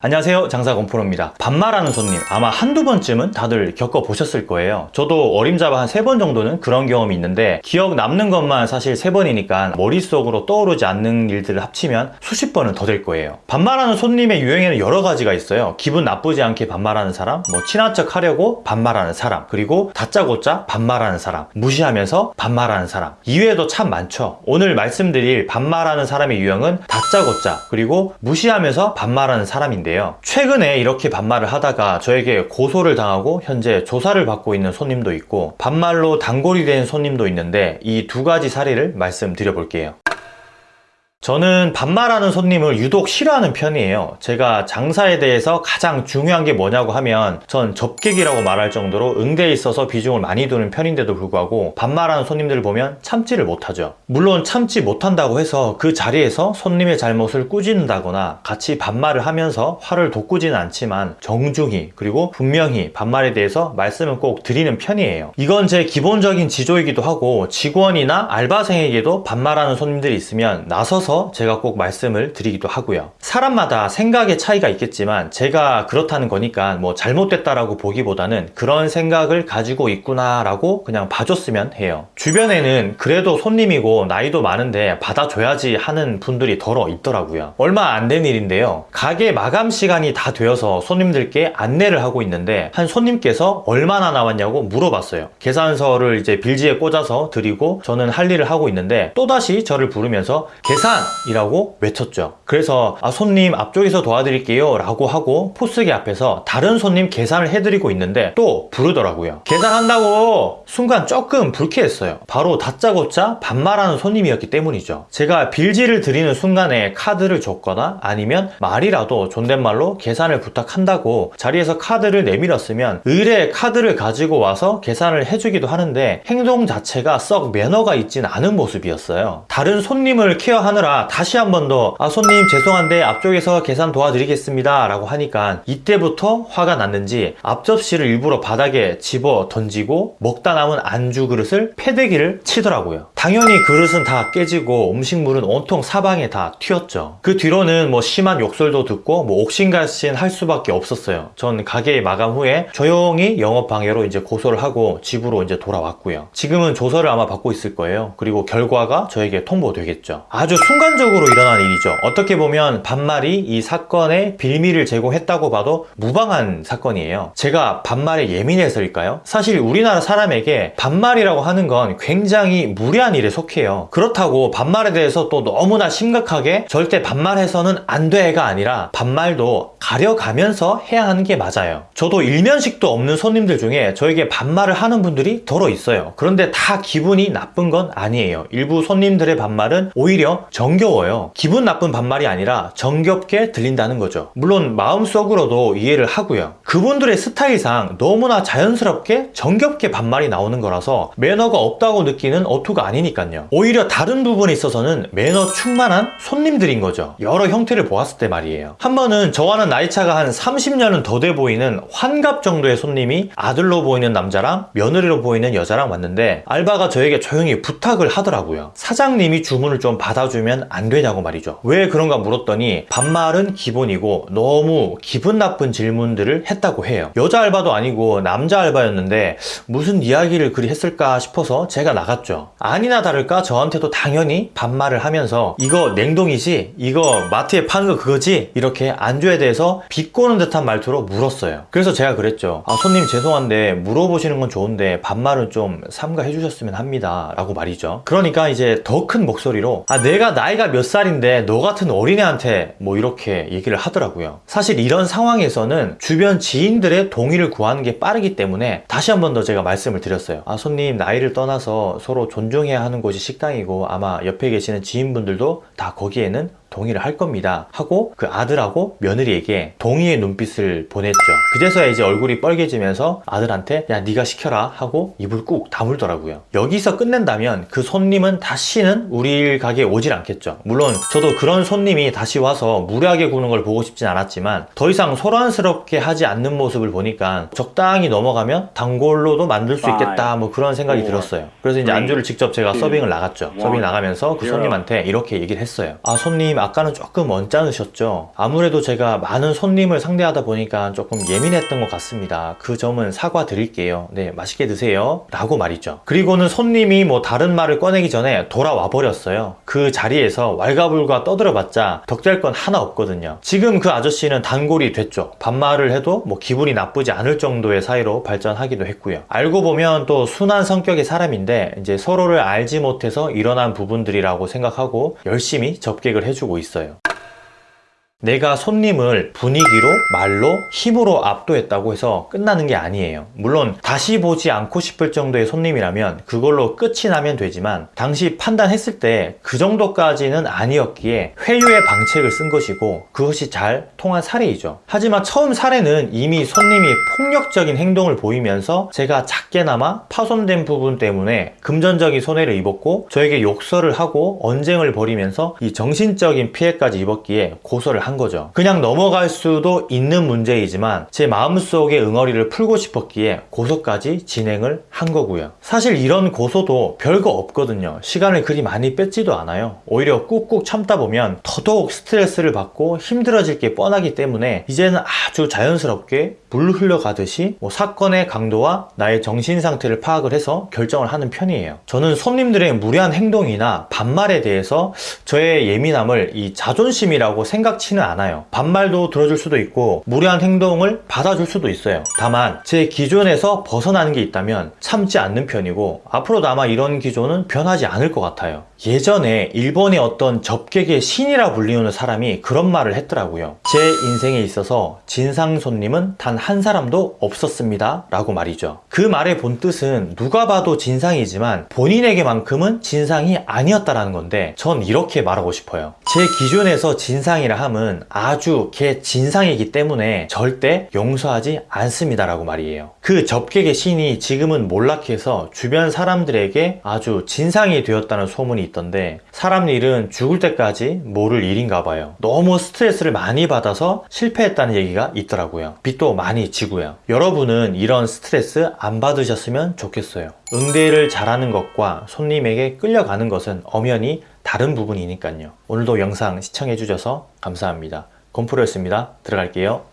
안녕하세요. 장사건프로입니다. 반말하는 손님. 아마 한두 번쯤은 다들 겪어보셨을 거예요. 저도 어림잡아 한 세 번 정도는 그런 경험이 있는데 기억 남는 것만 사실 세 번이니까 머릿속으로 떠오르지 않는 일들을 합치면 수십 번은 더 될 거예요. 반말하는 손님의 유형에는 여러 가지가 있어요. 기분 나쁘지 않게 반말하는 사람 뭐 친한 척 하려고 반말하는 사람 그리고 다짜고짜 반말하는 사람 무시하면서 반말하는 사람. 이외에도 참 많죠. 오늘 말씀드릴 반말하는 사람의 유형은 다짜고짜 그리고 무시하면서 반말하는 사람인데 있는데요. 최근에 이렇게 반말을 하다가 저에게 고소를 당하고 현재 조사를 받고 있는 손님도 있고 반말로 단골이 된 손님도 있는데 이 두 가지 사례를 말씀드려 볼게요. 저는 반말하는 손님을 유독 싫어하는 편이에요. 제가 장사에 대해서 가장 중요한 게 뭐냐고 하면 전 접객이라고 말할 정도로 응대에 있어서 비중을 많이 두는 편인데도 불구하고 반말하는 손님들을 보면 참지를 못하죠. 물론 참지 못한다고 해서 그 자리에서 손님의 잘못을 꾸짖는다거나 같이 반말을 하면서 화를 돋구지는 않지만 정중히 그리고 분명히 반말에 대해서 말씀을 꼭 드리는 편이에요. 이건 제 기본적인 지조이기도 하고 직원이나 알바생에게도 반말하는 손님들이 있으면 나서서 따라서 제가 꼭 말씀을 드리기도 하고요. 사람마다 생각의 차이가 있겠지만 제가 그렇다는 거니까 뭐 잘못됐다라고 보기보다는 그런 생각을 가지고 있구나 라고 그냥 봐줬으면 해요. 주변에는 그래도 손님이고 나이도 많은데 받아줘야지 하는 분들이 덜어 있더라고요. 얼마 안 된 일인데요. 가게 마감 시간이 다 되어서 손님들께 안내를 하고 있는데 한 손님께서 얼마나 나왔냐고 물어봤어요. 계산서를 이제 빌지에 꽂아서 드리고 저는 할 일을 하고 있는데 또다시 저를 부르면서 계산 이라고 외쳤죠. 그래서 아 손님 앞쪽에서 도와드릴게요 라고 하고 포스기 앞에서 다른 손님 계산을 해드리고 있는데 또 부르더라고요. 계산한다고 순간 조금 불쾌했어요. 바로 다짜고짜 반말하는 손님이었기 때문이죠. 제가 빌지를 드리는 순간에 카드를 줬거나 아니면 말이라도 존댓말로 계산을 부탁한다고 자리에서 카드를 내밀었으면 의뢰 카드를 가지고 와서 계산을 해주기도 하는데 행동 자체가 썩 매너가 있진 않은 모습이었어요. 다른 손님을 케어하느라 하느라 다시 한 번 더. 아, 손님 죄송한데 앞쪽에서 계산 도와드리겠습니다. 라고 하니까 이때부터 화가 났는지 앞접시를 일부러 바닥에 집어 던지고 먹다 남은 안주 그릇을 패대기를 치더라고요 당연히 그릇은 다 깨지고 음식물은 온통 사방에 다 튀었죠. 그 뒤로는 뭐 심한 욕설도 듣고 뭐 옥신각신 할 수밖에 없었어요. 전 가게 마감 후에 조용히 영업방해로 이제 고소를 하고 집으로 이제 돌아왔고요. 지금은 조서를 아마 받고 있을 거예요. 그리고 결과가 저에게 통보되겠죠. 아주 순 순간적으로 일어난 일이죠. 어떻게 보면 반말이 이 사건의 빌미를 제공했다고 봐도 무방한 사건이에요. 제가 반말에 예민해서일까요? 사실 우리나라 사람에게 반말이라고 하는 건 굉장히 무례한 일에 속해요. 그렇다고 반말에 대해서 또 너무나 심각하게 절대 반말해서는 안 돼가 아니라 반말도 가려가면서 해야 하는 게 맞아요. 저도 일면식도 없는 손님들 중에 저에게 반말을 하는 분들이 덜어 있어요. 그런데 다 기분이 나쁜 건 아니에요. 일부 손님들의 반말은 오히려 정겨워요. 기분 나쁜 반말이 아니라 정겹게 들린다는 거죠. 물론 마음속으로도 이해를 하고요. 그분들의 스타일상 너무나 자연스럽게 정겹게 반말이 나오는 거라서 매너가 없다고 느끼는 어투가 아니니까요. 오히려 다른 부분에 있어서는 매너 충만한 손님들인 거죠. 여러 형태를 보았을 때 말이에요. 한 번은 저와는 나이차가 한 30년은 더 돼 보이는 환갑 정도의 손님이 아들로 보이는 남자랑 며느리로 보이는 여자랑 왔는데 알바가 저에게 조용히 부탁을 하더라고요. 사장님이 주문을 좀 받아주면 주면 안 되냐고 말이죠. 왜 그런가 물었더니 반말은 기본이고 너무 기분 나쁜 질문들을 했다고 해요. 여자 알바도 아니고 남자 알바였는데 무슨 이야기를 그리 했을까 싶어서 제가 나갔죠. 아니 나 다를까 저한테도 당연히 반말을 하면서 이거 냉동이지? 이거 마트에 파는 거 그거지? 이렇게 안주에 대해서 비꼬는 듯한 말투로 물었어요. 그래서 제가 그랬죠. 아 손님 죄송한데 물어보시는 건 좋은데 반말은 좀 삼가해 주셨으면 합니다. 라고 말이죠. 그러니까 이제 더 큰 목소리로 아 내가 나이가 몇 살인데 너 같은 어린애한테 뭐 이렇게 얘기를 하더라고요. 사실 이런 상황에서는 주변 지인들의 동의를 구하는 게 빠르기 때문에 다시 한 번 더 제가 말씀을 드렸어요. 아 손님 나이를 떠나서 서로 존중해야 하는 곳이 식당이고 아마 옆에 계시는 지인분들도 다 거기에는 동의를 할 겁니다. 하고 그 아들하고 며느리에게 동의의 눈빛을 보냈죠. 그제서야 이제 얼굴이 뻘개지면서 아들한테 야 네가 시켜라. 하고 입을 꾹 다물더라고요. 여기서 끝낸다면 그 손님은 다시는 우리 가게에 오질 않겠죠. 물론 저도 그런 손님이 다시 와서 무례하게 구는 걸 보고 싶진 않았지만 더 이상 소란스럽게 하지 않는 모습을 보니까 적당히 넘어가면 단골로도 만들 수 있겠다 뭐 그런 생각이 들었어요. 그래서 이제 안주를 직접 제가 서빙을 나갔죠. 서빙 나가면서 그 손님한테 이렇게 얘기를 했어요 아 손님 손님 아까는 조금 언짢으셨죠? 아무래도 제가 많은 손님을 상대하다 보니까 조금 예민했던 것 같습니다. 그 점은 사과드릴게요. 네, 맛있게 드세요. 라고 말이죠. 그리고는 손님이 뭐 다른 말을 꺼내기 전에 돌아와 버렸어요. 그 자리에서 왈가불가 떠들어봤자 덕될 건 하나 없거든요. 지금 그 아저씨는 단골이 됐죠. 반말을 해도 뭐 기분이 나쁘지 않을 정도의 사이로 발전하기도 했고요. 알고 보면 또 순한 성격의 사람인데 이제 서로를 알지 못해서 일어난 부분들이라고 생각하고 열심히 접객을 해주고 있어요. 내가 손님을 분위기로, 말로, 힘으로 압도했다고 해서 끝나는 게 아니에요. 물론 다시 보지 않고 싶을 정도의 손님이라면 그걸로 끝이 나면 되지만 당시 판단했을 때 그 정도까지는 아니었기에 회유의 방책을 쓴 것이고 그것이 잘 통한 사례이죠. 하지만 처음 사례는 이미 손님이 폭력적인 행동을 보이면서 제가 작게나마 파손된 부분 때문에 금전적인 손해를 입었고 저에게 욕설을 하고 언쟁을 벌이면서 이 정신적인 피해까지 입었기에 고소를 한 거죠. 그냥 넘어갈 수도 있는 문제이지만 제 마음속의 응어리를 풀고 싶었기에 고소까지 진행을 한 거고요. 사실 이런 고소도 별거 없거든요. 시간을 그리 많이 뺏지도 않아요. 오히려 꾹꾹 참다 보면 더더욱 스트레스를 받고 힘들어질 게 뻔하기 때문에 이제는 아주 자연스럽게 물 흘러가듯이 뭐 사건의 강도와 나의 정신 상태를 파악을 해서 결정을 하는 편이에요. 저는 손님들의 무례한 행동이나 반말에 대해서 저의 예민함을 이 자존심이라고 생각치 는 않아요. 반말도 들어줄 수도 있고 무례한 행동을 받아줄 수도 있어요. 다만 제 기존에서 벗어나는 게 있다면 참지 않는 편이고 앞으로도 아마 이런 기존은 변하지 않을 것 같아요. 예전에 일본의 어떤 접객의 신이라 불리우는 사람이 그런 말을 했더라고요. 제 인생에 있어서 진상 손님은 단 한 사람도 없었습니다. 라고 말이죠. 그 말의 본 뜻은 누가 봐도 진상이지만 본인에게만큼은 진상이 아니었다라는 건데 전 이렇게 말하고 싶어요. 제 기준에서 진상이라 함은 아주 개 진상이기 때문에 절대 용서하지 않습니다 라고 말이에요. 그 접객의 신이 지금은 몰락해서 주변 사람들에게 아주 진상이 되었다는 소문이 있던데 사람 일은 죽을 때까지 모를 일인가 봐요. 너무 스트레스를 많이 받아서 실패했다는 얘기가 있더라고요. 빚도 많이 지고요. 여러분은 이런 스트레스 안 받으셨으면 좋겠어요. 응대를 잘하는 것과 손님에게 끌려가는 것은 엄연히 다른 부분이니까요. 오늘도 영상 시청해 주셔서 감사합니다. 건프로였습니다. 들어갈게요.